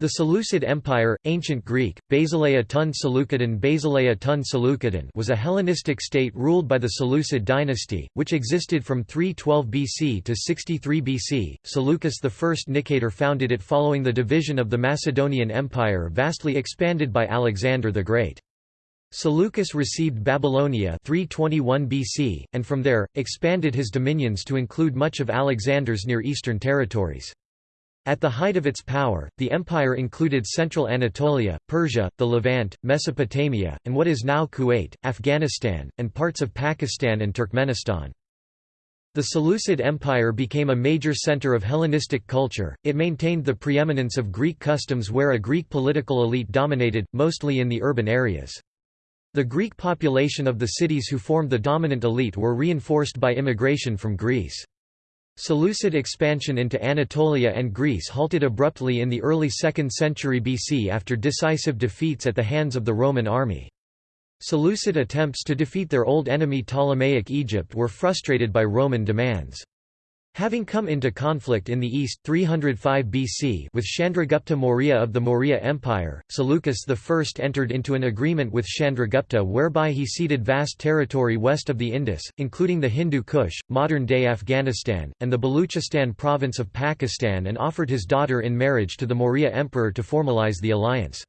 The Seleucid Empire, Ancient Greek, Basileia tun Seleucidon Basileia tun Seleucidon was a Hellenistic state ruled by the Seleucid dynasty, which existed from 312 BC to 63 BC. Seleucus I Nicator founded it following the division of the Macedonian Empire vastly expanded by Alexander the Great. Seleucus received Babylonia 321 BC, and from there, expanded his dominions to include much of Alexander's Near Eastern territories. At the height of its power, the empire included central Anatolia, Persia, the Levant, Mesopotamia, and what is now Kuwait, Afghanistan, and parts of Pakistan and Turkmenistan. The Seleucid Empire became a major center of Hellenistic culture, it maintained the preeminence of Greek customs where a Greek political elite dominated, mostly in the urban areas. The Greek population of the cities who formed the dominant elite were reinforced by immigration from Greece. Seleucid expansion into Anatolia and Greece halted abruptly in the early 2nd century BC after decisive defeats at the hands of the Roman army. Seleucid attempts to defeat their old enemy Ptolemaic Egypt were frustrated by Roman demands. Having come into conflict in the east 305 BC with Chandragupta Maurya of the Maurya Empire, Seleucus I entered into an agreement with Chandragupta whereby he ceded vast territory west of the Indus, including the Hindu Kush, modern-day Afghanistan, and the Baluchistan province of Pakistan and offered his daughter in marriage to the Maurya emperor to formalize the alliance.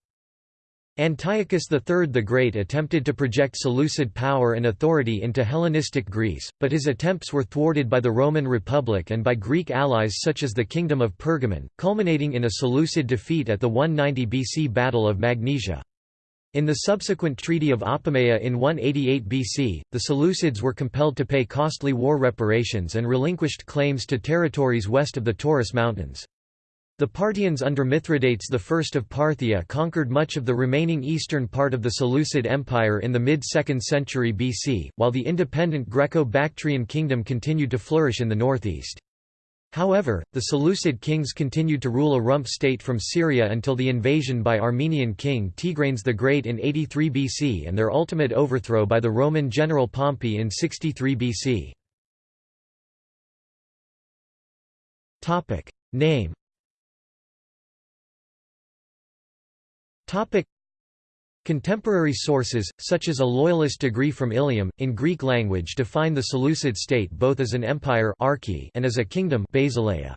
Antiochus III the Great attempted to project Seleucid power and authority into Hellenistic Greece, but his attempts were thwarted by the Roman Republic and by Greek allies such as the Kingdom of Pergamon, culminating in a Seleucid defeat at the 190 BC Battle of Magnesia. In the subsequent Treaty of Apamea in 188 BC, the Seleucids were compelled to pay costly war reparations and relinquished claims to territories west of the Taurus Mountains. The Parthians under Mithridates I of Parthia conquered much of the remaining eastern part of the Seleucid Empire in the mid-2nd century BC, while the independent Greco-Bactrian kingdom continued to flourish in the northeast. However, the Seleucid kings continued to rule a rump state from Syria until the invasion by Armenian king Tigranes the Great in 83 BC and their ultimate overthrow by the Roman general Pompey in 63 BC. Name Topic. Contemporary sources, such as a loyalist degree from Ilium, in Greek language define the Seleucid state both as an empire and as a kingdom Basileia.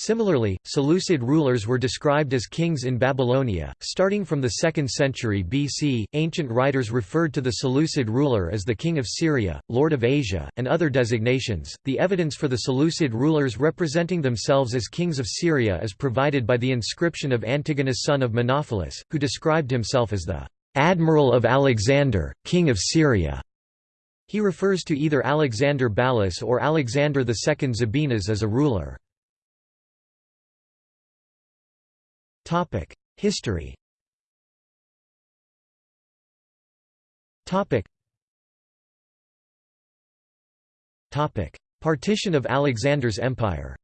Similarly, Seleucid rulers were described as kings in Babylonia. Starting from the 2nd century BC, ancient writers referred to the Seleucid ruler as the king of Syria, lord of Asia, and other designations. The evidence for the Seleucid rulers representing themselves as kings of Syria is provided by the inscription of Antigonus son of Menophilus, who described himself as the admiral of Alexander, king of Syria. He refers to either Alexander Ballas or Alexander II Zabinas as a ruler. History. Partition of Alexander's empire.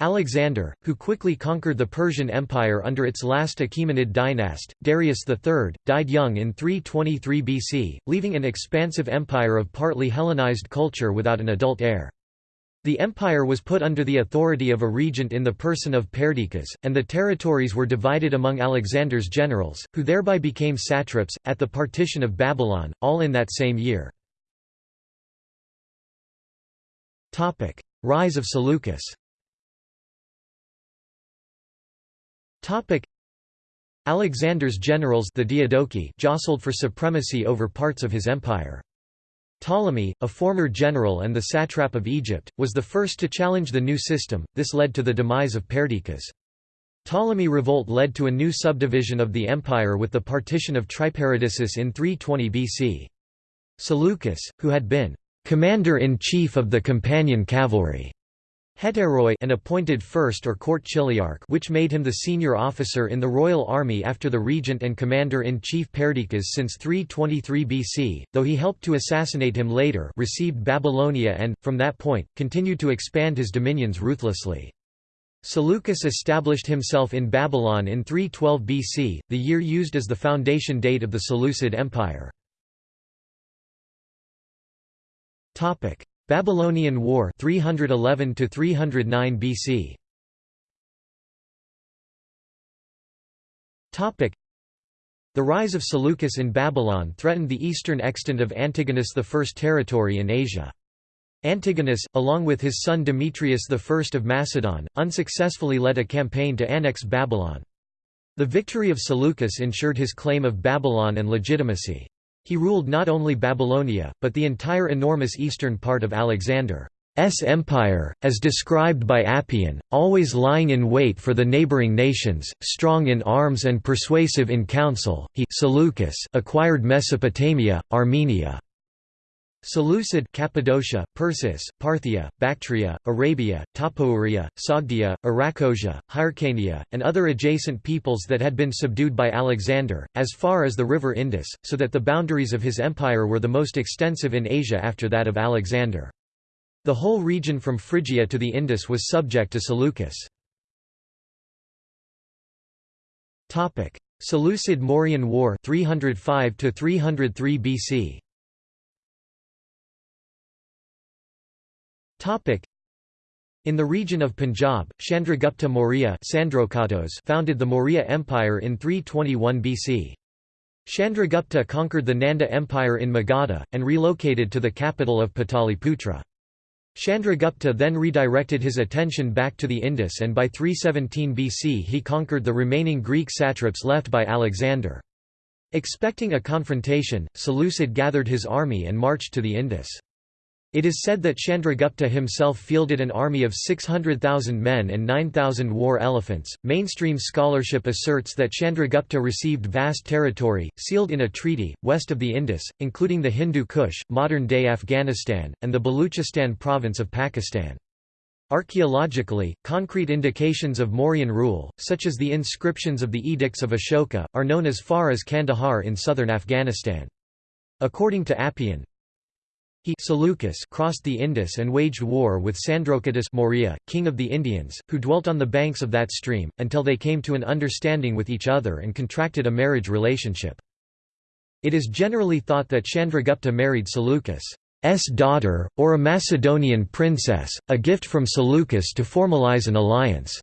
Alexander, who quickly conquered the Persian Empire under its last Achaemenid dynast, Darius III, died young in 323 BC, leaving an expansive empire of partly Hellenized culture without an adult heir. The empire was put under the authority of a regent in the person of Perdiccas, and the territories were divided among Alexander's generals, who thereby became satraps, at the partition of Babylon, all in that same year. Rise of Seleucus Alexander's generals the Diadochi jostled for supremacy over parts of his empire. Ptolemy, a former general and the satrap of Egypt, was the first to challenge the new system, this led to the demise of Perdiccas. Ptolemy revolt led to a new subdivision of the empire with the partition of Triparadissus in 320 BC. Seleucus, who had been commander-in-chief of the companion cavalry, Hetairoi and appointed first or court chiliarch which made him the senior officer in the royal army after the regent and commander-in-chief Perdiccas since 323 BC, though he helped to assassinate him later received Babylonia and, from that point, continued to expand his dominions ruthlessly. Seleucus established himself in Babylon in 312 BC, the year used as the foundation date of the Seleucid Empire. Babylonian War 311 to 309 BC Topic The rise of Seleucus in Babylon threatened the eastern extent of Antigonus I's territory in Asia. Antigonus, along with his son Demetrius I of Macedon, unsuccessfully led a campaign to annex Babylon. The victory of Seleucus ensured his claim of Babylon and legitimacy. He ruled not only Babylonia, but the entire enormous eastern part of Alexander's empire, as described by Appian, always lying in wait for the neighboring nations, strong in arms and persuasive in council. He Seleucus acquired Mesopotamia, Armenia, Seleucid Cappadocia, Persis, Parthia, Bactria, Arabia, Tapouria, Sogdia, Arachosia, Hyrcania, and other adjacent peoples that had been subdued by Alexander, as far as the river Indus, so that the boundaries of his empire were the most extensive in Asia after that of Alexander. The whole region from Phrygia to the Indus was subject to Seleucus. Seleucid-Mauryan War 305 303 BC In the region of Punjab, Chandragupta Maurya founded the Maurya Empire in 321 BC. Chandragupta conquered the Nanda Empire in Magadha, and relocated to the capital of Pataliputra. Chandragupta then redirected his attention back to the Indus and by 317 BC he conquered the remaining Greek satraps left by Alexander. Expecting a confrontation, Seleucid gathered his army and marched to the Indus. It is said that Chandragupta himself fielded an army of 600,000 men and 9,000 war elephants. Mainstream scholarship asserts that Chandragupta received vast territory, sealed in a treaty, west of the Indus, including the Hindu Kush, modern day Afghanistan, and the Baluchistan province of Pakistan. Archaeologically, concrete indications of Mauryan rule, such as the inscriptions of the Edicts of Ashoka, are known as far as Kandahar in southern Afghanistan. According to Appian, he Seleucus crossed the Indus and waged war with Sandrocottus Maurya, king of the Indians, who dwelt on the banks of that stream, until they came to an understanding with each other and contracted a marriage relationship. It is generally thought that Chandragupta married Seleucus's daughter, or a Macedonian princess, a gift from Seleucus to formalize an alliance.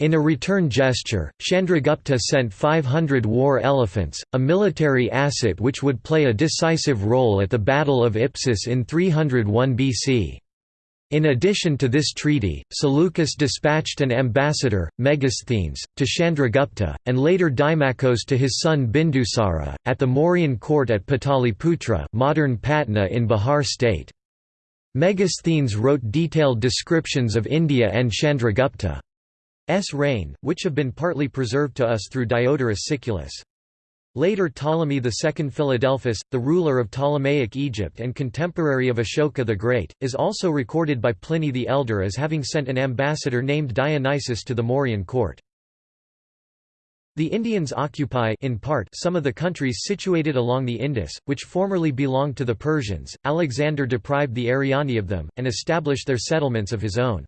In a return gesture, Chandragupta sent 500 war elephants, a military asset which would play a decisive role at the Battle of Ipsus in 301 BC. In addition to this treaty, Seleucus dispatched an ambassador, Megasthenes, to Chandragupta, and later Dimachos to his son Bindusara, at the Mauryan court at Pataliputra modern Patna in Bihar state. Megasthenes wrote detailed descriptions of India and Chandragupta. S reign, which have been partly preserved to us through Diodorus Siculus. Later Ptolemy II Philadelphus, the ruler of Ptolemaic Egypt and contemporary of Ashoka the Great, is also recorded by Pliny the Elder as having sent an ambassador named Dionysius to the Mauryan court. The Indians occupy in part some of the countries situated along the Indus, which formerly belonged to the Persians. Alexander deprived the Ariani of them, and established their settlements of his own.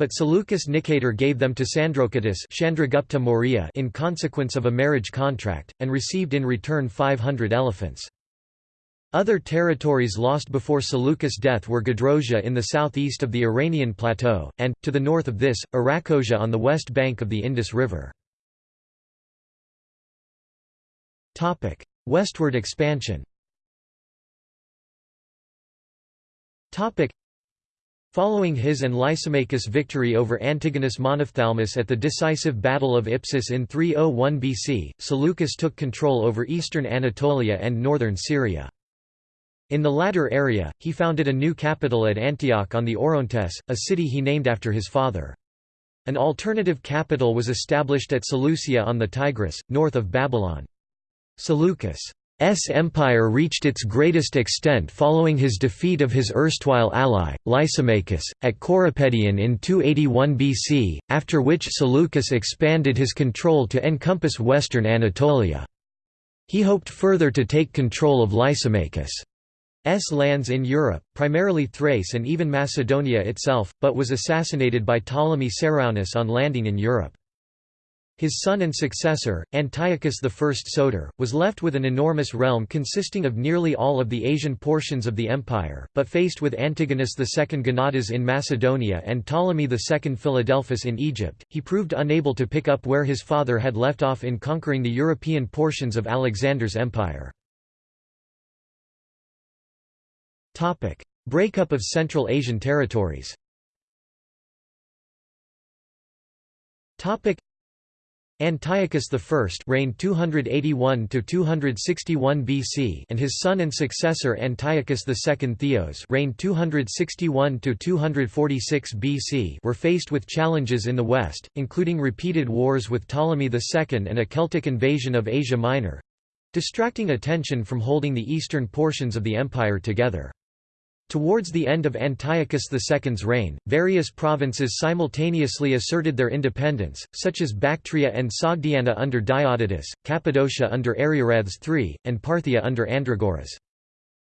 But Seleucus Nicator gave them to Sandrocottus Chandragupta Maurya in consequence of a marriage contract, and received in return 500 elephants. Other territories lost before Seleucus' death were Gedrosia in the southeast of the Iranian plateau, and, to the north of this, Arachosia on the west bank of the Indus River. Westward expansion Following his and Lysimachus' victory over Antigonus Monophthalmus at the decisive Battle of Ipsus in 301 BC, Seleucus took control over eastern Anatolia and northern Syria. In the latter area, he founded a new capital at Antioch on the Orontes, a city he named after his father. An alternative capital was established at Seleucia on the Tigris, north of Babylon. Seleucus' S empire reached its greatest extent following his defeat of his erstwhile ally, Lysimachus, at Corupedion in 281 BC, after which Seleucus expanded his control to encompass western Anatolia. He hoped further to take control of Lysimachus' lands in Europe, primarily Thrace and even Macedonia itself, but was assassinated by Ptolemy Ceraunus on landing in Europe. His son and successor, Antiochus I Soter, was left with an enormous realm consisting of nearly all of the Asian portions of the empire, but faced with Antigonus II Gonatas in Macedonia and Ptolemy II Philadelphus in Egypt, he proved unable to pick up where his father had left off in conquering the European portions of Alexander's empire. Breakup of Central Asian territories Antiochus I reigned 281 to 261 BC and his son and successor Antiochus II Theos reigned 261 to 246 BC were faced with challenges in the west, including repeated wars with Ptolemy II and a Celtic invasion of Asia Minor, distracting attention from holding the eastern portions of the empire together. Towards the end of Antiochus II's reign, various provinces simultaneously asserted their independence, such as Bactria and Sogdiana under Diodotus, Cappadocia under Ariarathes III, and Parthia under Andragoras.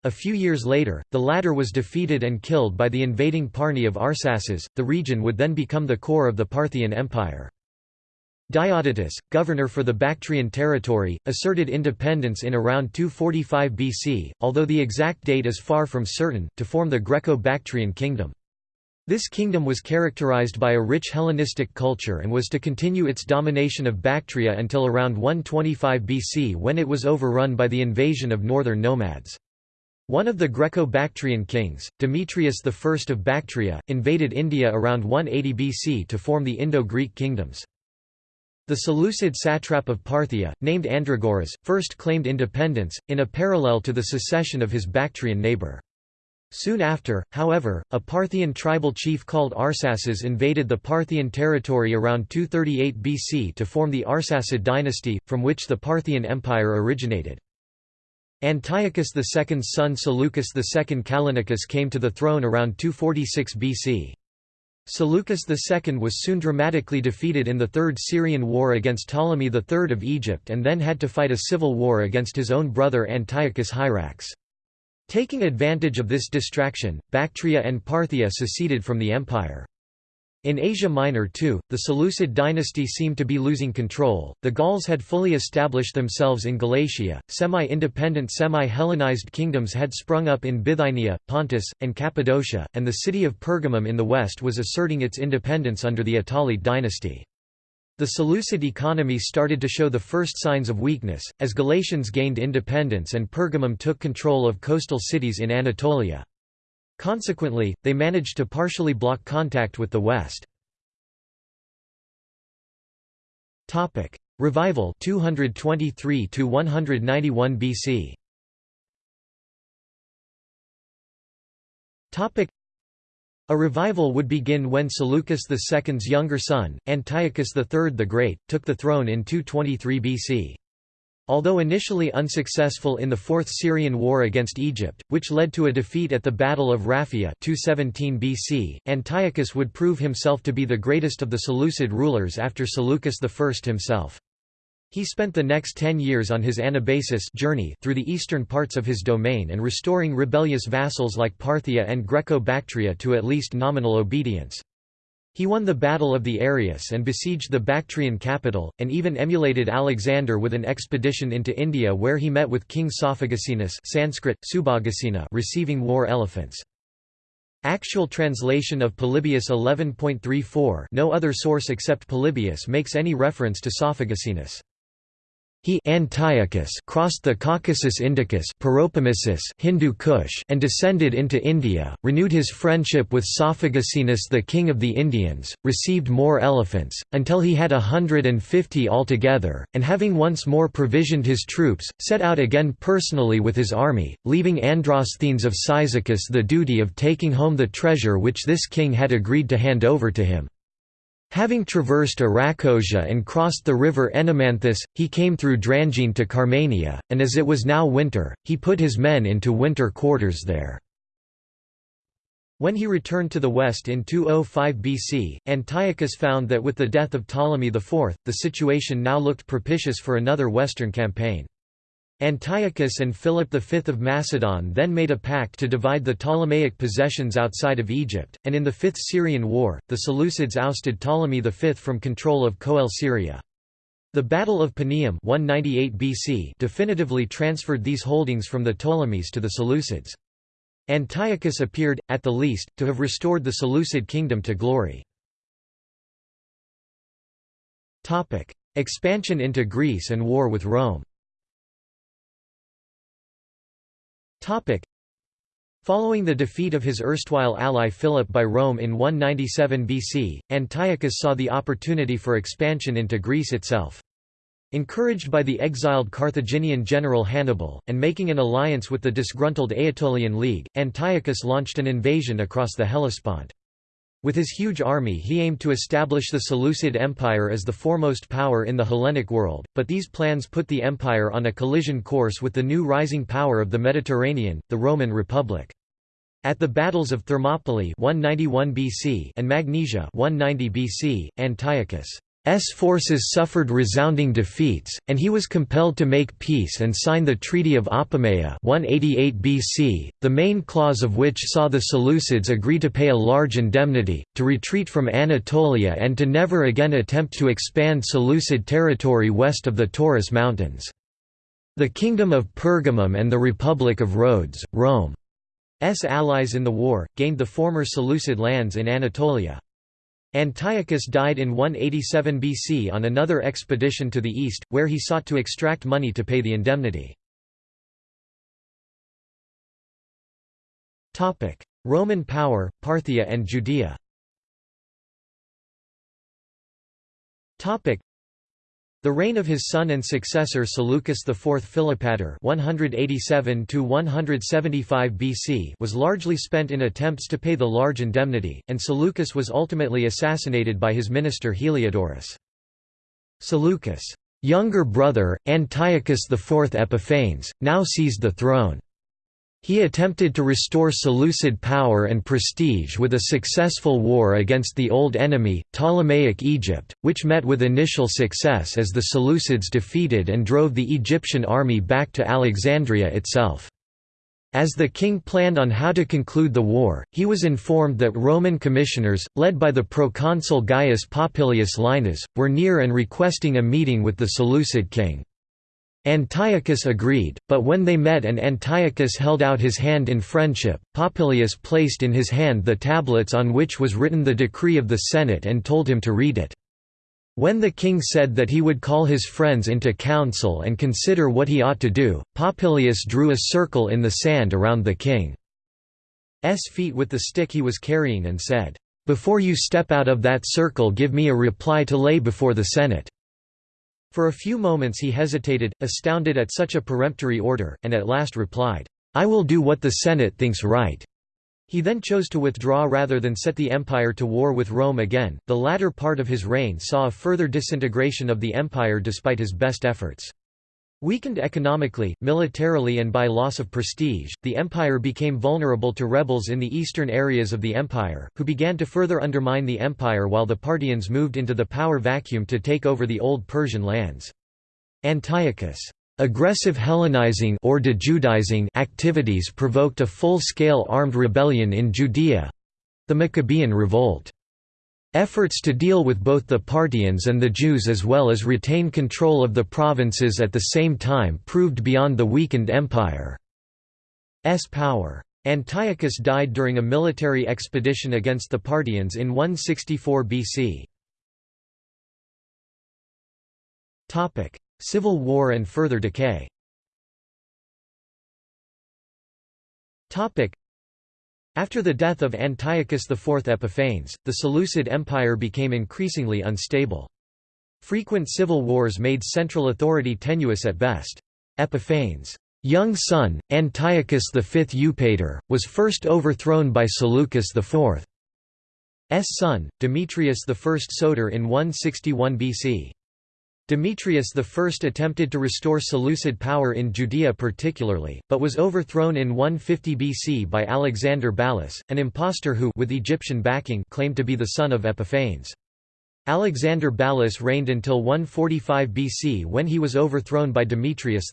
A few years later, the latter was defeated and killed by the invading Parni of Arsaces. The region would then become the core of the Parthian Empire. Diodotus, governor for the Bactrian territory, asserted independence in around 245 BC, although the exact date is far from certain, to form the Greco-Bactrian kingdom. This kingdom was characterized by a rich Hellenistic culture and was to continue its domination of Bactria until around 125 BC when it was overrun by the invasion of northern nomads. One of the Greco-Bactrian kings, Demetrius I of Bactria, invaded India around 180 BC to form the Indo-Greek kingdoms. The Seleucid satrap of Parthia, named Andragoras, first claimed independence, in a parallel to the secession of his Bactrian neighbour. Soon after, however, a Parthian tribal chief called Arsaces invaded the Parthian territory around 238 BC to form the Arsacid dynasty, from which the Parthian Empire originated. Antiochus II's son Seleucus II Callinicus came to the throne around 246 BC. Seleucus II was soon dramatically defeated in the Third Syrian War against Ptolemy III of Egypt and then had to fight a civil war against his own brother Antiochus Hierax. Taking advantage of this distraction, Bactria and Parthia seceded from the empire. In Asia Minor too, the Seleucid dynasty seemed to be losing control. The Gauls had fully established themselves in Galatia, semi independent semi Hellenized kingdoms had sprung up in Bithynia, Pontus, and Cappadocia, and the city of Pergamum in the west was asserting its independence under the Attalid dynasty. The Seleucid economy started to show the first signs of weakness, as Galatians gained independence and Pergamum took control of coastal cities in Anatolia. Consequently, they managed to partially block contact with the West. Topic: Revival 223 to 191 BC. Topic: A revival would begin when Seleucus II's younger son, Antiochus III the Great, took the throne in 223 BC. Although initially unsuccessful in the Fourth Syrian War against Egypt, which led to a defeat at the Battle of Raphia 217 BC, Antiochus would prove himself to be the greatest of the Seleucid rulers after Seleucus I himself. He spent the next ten years on his Anabasis journey through the eastern parts of his domain and restoring rebellious vassals like Parthia and Greco-Bactria to at least nominal obedience. He won the Battle of the Arius and besieged the Bactrian capital, and even emulated Alexander with an expedition into India where he met with King Sophagasenus Sanskrit, Subhagasina receiving war elephants. Actual translation of Polybius 11.34 no other source except Polybius makes any reference to Sophagasenus. He Antiochus crossed the Caucasus Indicus Hindu Kush and descended into India, renewed his friendship with Sophagasenus the king of the Indians, received more elephants, until he had a hundred and fifty altogether, and having once more provisioned his troops, set out again personally with his army, leaving Androsthenes of Cyzicus the duty of taking home the treasure which this king had agreed to hand over to him. Having traversed Arachosia and crossed the river Erymanthus, he came through Drangene to Carmania, and as it was now winter, he put his men into winter quarters there. When he returned to the west in 205 BC, Antiochus found that with the death of Ptolemy IV, the situation now looked propitious for another western campaign. Antiochus and Philip V of Macedon then made a pact to divide the Ptolemaic possessions outside of Egypt, and in the Fifth Syrian War, the Seleucids ousted Ptolemy V from control of Coele Syria. The Battle of Paneum 198 BC definitively transferred these holdings from the Ptolemies to the Seleucids. Antiochus appeared, at the least, to have restored the Seleucid kingdom to glory. Expansion into Greece and war with Rome Following the defeat of his erstwhile ally Philip by Rome in 197 BC, Antiochus saw the opportunity for expansion into Greece itself. Encouraged by the exiled Carthaginian general Hannibal, and making an alliance with the disgruntled Aetolian League, Antiochus launched an invasion across the Hellespont. With his huge army he aimed to establish the Seleucid Empire as the foremost power in the Hellenic world, but these plans put the empire on a collision course with the new rising power of the Mediterranean, the Roman Republic. At the battles of Thermopylae 191 BC and Magnesia 190 BC, Antiochus' forces suffered resounding defeats, and he was compelled to make peace and sign the Treaty of Apamea 188 BC, the main clause of which saw the Seleucids agree to pay a large indemnity, to retreat from Anatolia and to never again attempt to expand Seleucid territory west of the Taurus Mountains. The Kingdom of Pergamum and the Republic of Rhodes, Rome's allies in the war, gained the former Seleucid lands in Anatolia. Antiochus died in 187 BC on another expedition to the east, where he sought to extract money to pay the indemnity. Roman power, Parthia and Judea the reign of his son and successor Seleucus IV Philopator (187–175 BC) was largely spent in attempts to pay the large indemnity, and Seleucus was ultimately assassinated by his minister Heliodorus. Seleucus' younger brother, Antiochus IV Epiphanes, now seized the throne. He attempted to restore Seleucid power and prestige with a successful war against the old enemy, Ptolemaic Egypt, which met with initial success as the Seleucids defeated and drove the Egyptian army back to Alexandria itself. As the king planned on how to conclude the war, he was informed that Roman commissioners, led by the proconsul Gaius Popilius Laenas, were near and requesting a meeting with the Seleucid king. Antiochus agreed, but when they met and Antiochus held out his hand in friendship, Popilius placed in his hand the tablets on which was written the decree of the Senate and told him to read it. When the king said that he would call his friends into council and consider what he ought to do, Popilius drew a circle in the sand around the king's feet with the stick he was carrying and said, "'Before you step out of that circle give me a reply to lay before the Senate.' For a few moments he hesitated, astounded at such a peremptory order, and at last replied, "'I will do what the Senate thinks right.'" He then chose to withdraw rather than set the empire to war with Rome again. The latter part of his reign saw a further disintegration of the empire despite his best efforts. Weakened economically, militarily and by loss of prestige, the empire became vulnerable to rebels in the eastern areas of the empire, who began to further undermine the empire while the Parthians moved into the power vacuum to take over the old Persian lands. Antiochus' aggressive Hellenizing or de-Judaizing activities provoked a full-scale armed rebellion in Judea—the Maccabean Revolt. Efforts to deal with both the Parthians and the Jews as well as retain control of the provinces at the same time proved beyond the weakened empire's power. Antiochus died during a military expedition against the Parthians in 164 BC. Civil War and further decay after the death of Antiochus IV Epiphanes, the Seleucid Empire became increasingly unstable. Frequent civil wars made central authority tenuous at best. Epiphanes' young son, Antiochus V Eupator, was first overthrown by Seleucus IV's son, Demetrius I Soter in 161 BC. Demetrius I attempted to restore Seleucid power in Judea particularly, but was overthrown in 150 BC by Alexander Ballas, an impostor who with Egyptian backing claimed to be the son of Epiphanes. Alexander Ballas reigned until 145 BC when he was overthrown by Demetrius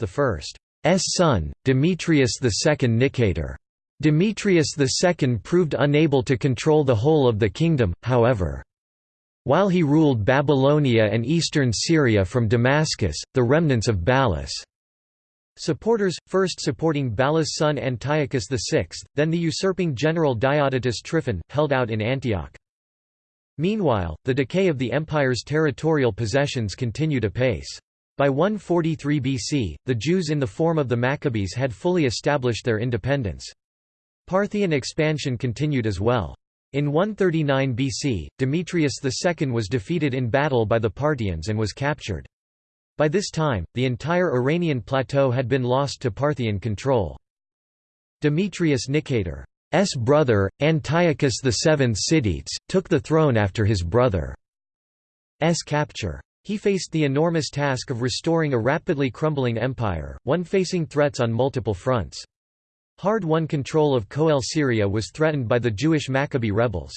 I's son, Demetrius II Nicator. Demetrius II proved unable to control the whole of the kingdom, however. While he ruled Babylonia and eastern Syria from Damascus, the remnants of Balas' Supporters, first supporting Balas' son Antiochus VI, then the usurping general Diodotus Tryphon, held out in Antioch. Meanwhile, the decay of the empire's territorial possessions continued apace. By 143 BC, the Jews in the form of the Maccabees had fully established their independence. Parthian expansion continued as well. In 139 BC, Demetrius II was defeated in battle by the Parthians and was captured. By this time, the entire Iranian plateau had been lost to Parthian control. Demetrius Nicator's brother, Antiochus VII Sidetes, took the throne after his brother's capture. He faced the enormous task of restoring a rapidly crumbling empire, one facing threats on multiple fronts. Hard-won control of Coele Syria was threatened by the Jewish Maccabee rebels.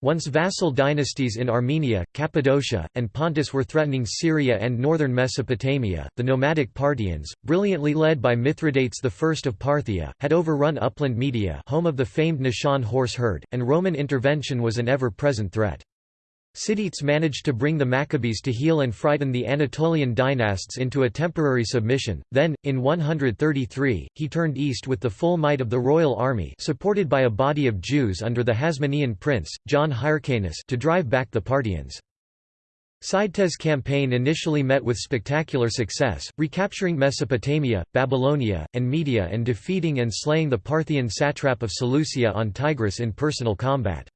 Once vassal dynasties in Armenia, Cappadocia, and Pontus were threatening Syria and northern Mesopotamia, the nomadic Parthians, brilliantly led by Mithridates I of Parthia, had overrun upland Media home of the famed Nisaean horse herd, and Roman intervention was an ever-present threat. Sidetes managed to bring the Maccabees to heel and frighten the Anatolian dynasts into a temporary submission, then, in 133, he turned east with the full might of the royal army supported by a body of Jews under the Hasmonean prince, John Hyrcanus to drive back the Parthians. Sidetes' campaign initially met with spectacular success, recapturing Mesopotamia, Babylonia, and Media and defeating and slaying the Parthian satrap of Seleucia on Tigris in personal combat.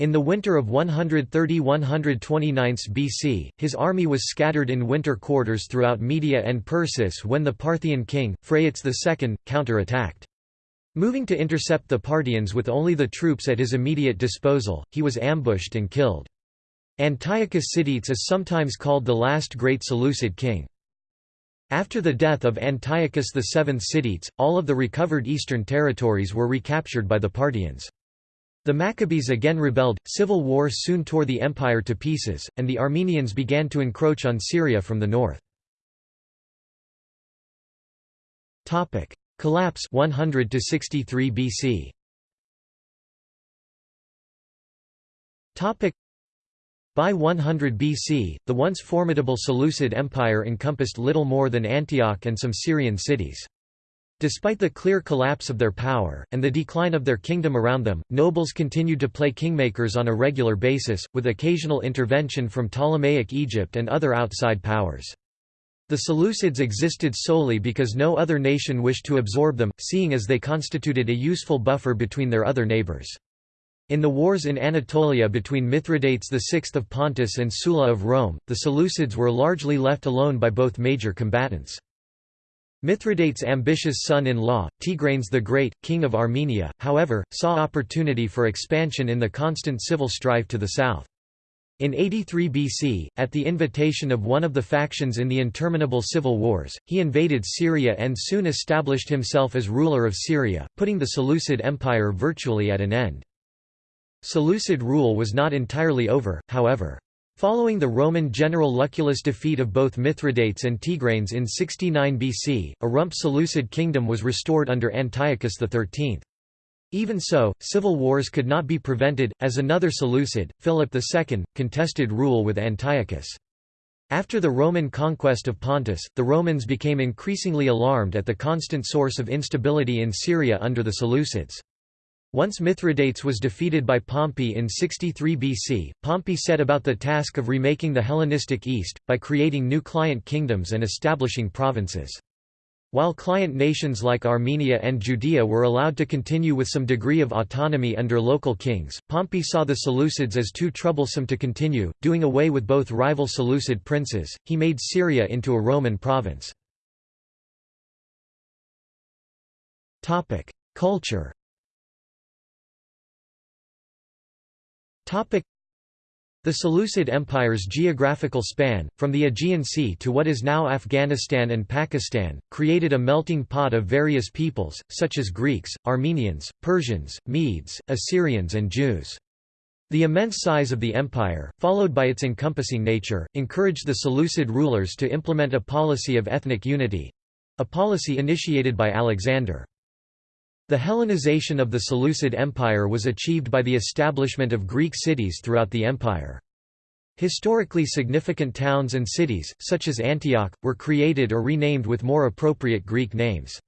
In the winter of 130–129 BC, his army was scattered in winter quarters throughout Media and Persis when the Parthian king, Phraates II, counter-attacked. Moving to intercept the Parthians with only the troops at his immediate disposal, he was ambushed and killed. Antiochus Sidetes is sometimes called the last great Seleucid king. After the death of Antiochus VII Sidetes, all of the recovered eastern territories were recaptured by the Parthians. The Maccabees again rebelled, civil war soon tore the empire to pieces, and the Armenians began to encroach on Syria from the north. Collapse 100 to 63 BC. By 100 BC, the once formidable Seleucid Empire encompassed little more than Antioch and some Syrian cities. Despite the clear collapse of their power, and the decline of their kingdom around them, nobles continued to play kingmakers on a regular basis, with occasional intervention from Ptolemaic Egypt and other outside powers. The Seleucids existed solely because no other nation wished to absorb them, seeing as they constituted a useful buffer between their other neighbors. In the wars in Anatolia between Mithridates VI of Pontus and Sulla of Rome, the Seleucids were largely left alone by both major combatants. Mithridates' ambitious son-in-law, Tigranes the Great, king of Armenia, however, saw opportunity for expansion in the constant civil strife to the south. In 83 BC, at the invitation of one of the factions in the interminable civil wars, he invaded Syria and soon established himself as ruler of Syria, putting the Seleucid Empire virtually at an end. Seleucid rule was not entirely over, however. Following the Roman general Lucullus' defeat of both Mithridates and Tigranes in 69 BC, a rump Seleucid kingdom was restored under Antiochus XIII. Even so, civil wars could not be prevented, as another Seleucid, Philip II, contested rule with Antiochus. After the Roman conquest of Pontus, the Romans became increasingly alarmed at the constant source of instability in Syria under the Seleucids. Once Mithridates was defeated by Pompey in 63 BC, Pompey set about the task of remaking the Hellenistic East, by creating new client kingdoms and establishing provinces. While client nations like Armenia and Judea were allowed to continue with some degree of autonomy under local kings, Pompey saw the Seleucids as too troublesome to continue, doing away with both rival Seleucid princes, he made Syria into a Roman province. Culture The Seleucid Empire's geographical span, from the Aegean Sea to what is now Afghanistan and Pakistan, created a melting pot of various peoples, such as Greeks, Armenians, Persians, Medes, Assyrians and Jews. The immense size of the empire, followed by its encompassing nature, encouraged the Seleucid rulers to implement a policy of ethnic unity—a policy initiated by Alexander. The Hellenization of the Seleucid Empire was achieved by the establishment of Greek cities throughout the empire. Historically significant towns and cities, such as Antioch, were created or renamed with more appropriate Greek names.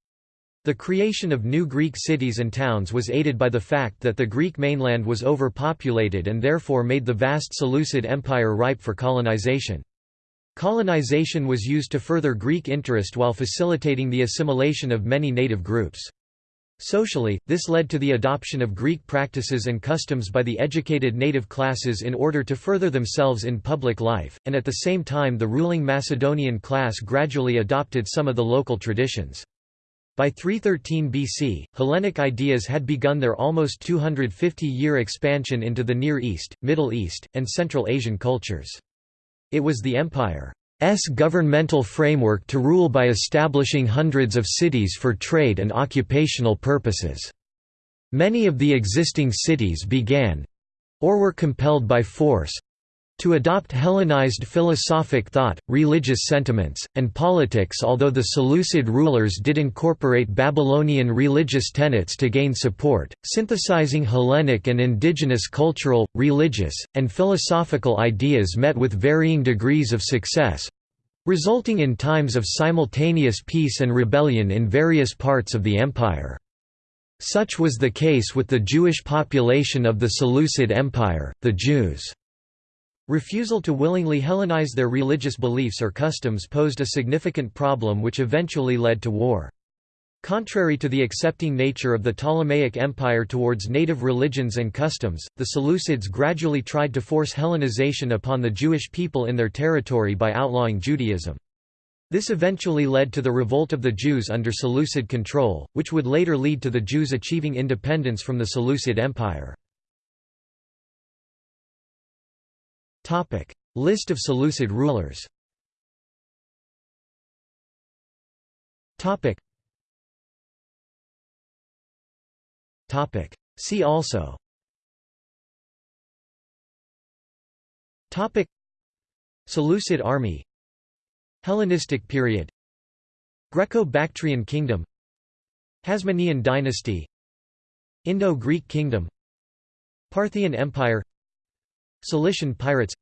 The creation of new Greek cities and towns was aided by the fact that the Greek mainland was overpopulated and therefore made the vast Seleucid Empire ripe for colonization. Colonization was used to further Greek interest while facilitating the assimilation of many native groups. Socially, this led to the adoption of Greek practices and customs by the educated native classes in order to further themselves in public life, and at the same time the ruling Macedonian class gradually adopted some of the local traditions. By 313 BC, Hellenic ideas had begun their almost 250-year expansion into the Near East, Middle East, and Central Asian cultures. It was the empire's governmental framework to rule by establishing hundreds of cities for trade and occupational purposes. Many of the existing cities began—or were compelled by force, to adopt Hellenized philosophic thought, religious sentiments, and politics although the Seleucid rulers did incorporate Babylonian religious tenets to gain support, synthesizing Hellenic and indigenous cultural, religious, and philosophical ideas met with varying degrees of success, resulting in times of simultaneous peace and rebellion in various parts of the empire. Such was the case with the Jewish population of the Seleucid Empire, the Jews. Refusal to willingly Hellenize their religious beliefs or customs posed a significant problem which eventually led to war. Contrary to the accepting nature of the Ptolemaic Empire towards native religions and customs, the Seleucids gradually tried to force Hellenization upon the Jewish people in their territory by outlawing Judaism. This eventually led to the revolt of the Jews under Seleucid control, which would later lead to the Jews achieving independence from the Seleucid Empire. Topic: List of Seleucid rulers. Topic. Topic. See also. Topic. Seleucid army. Hellenistic period. Greco-Bactrian kingdom. Hasmonean dynasty. Indo-Greek kingdom. Parthian Empire Cilician pirates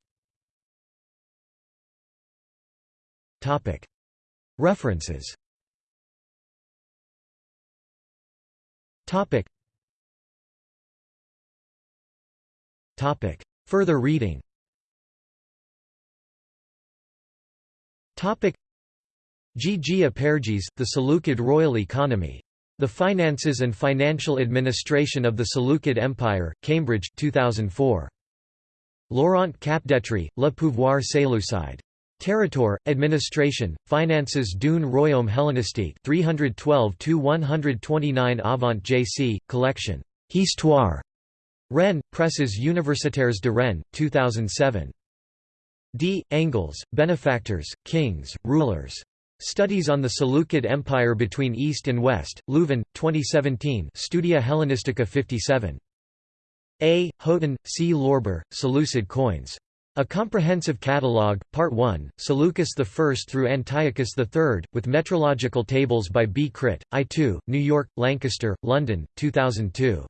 References Further reading G. G. Apergis, The Seleucid Royal Economy. The Finances and Financial Administration of the Seleucid Empire, Cambridge 2004. Laurent Capdetrey, Le pouvoir Séleucide. Territoire, Administration, Finances d'un Royaume Hellénistique 312–129 Avant J.C., Collection. Histoire. Rennes, Presses universitaires de Rennes, 2007. D. Engels, Benefactors, Kings, Rulers. Studies on the Seleucid Empire between East and West, Leuven, 2017 Studia Hellenistica 57. A. Houghton, C. Lorber, Seleucid coins. A Comprehensive Catalogue, Part 1, Seleucus I through Antiochus III, with metrological tables by B. Kritt, I2, New York, Lancaster, London, 2002.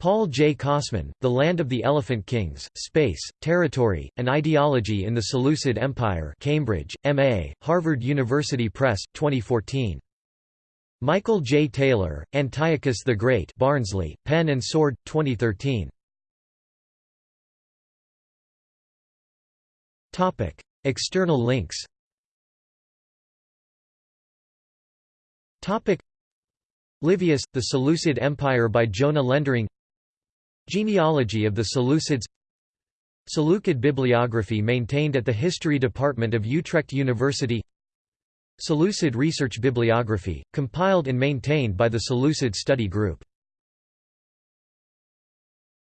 Paul J. Kosmin, The Land of the Elephant Kings, Space, Territory, and Ideology in the Seleucid Empire Cambridge, M.A., Harvard University Press, 2014. Michael J. Taylor, Antiochus the Great Barnsley, Pen and Sword, 2013. External links Livius, The Seleucid Empire by Jona Lendering Genealogy of the Seleucids. Seleucid bibliography maintained at the History Department of Utrecht University. Seleucid Research Bibliography, compiled and maintained by the Seleucid Study Group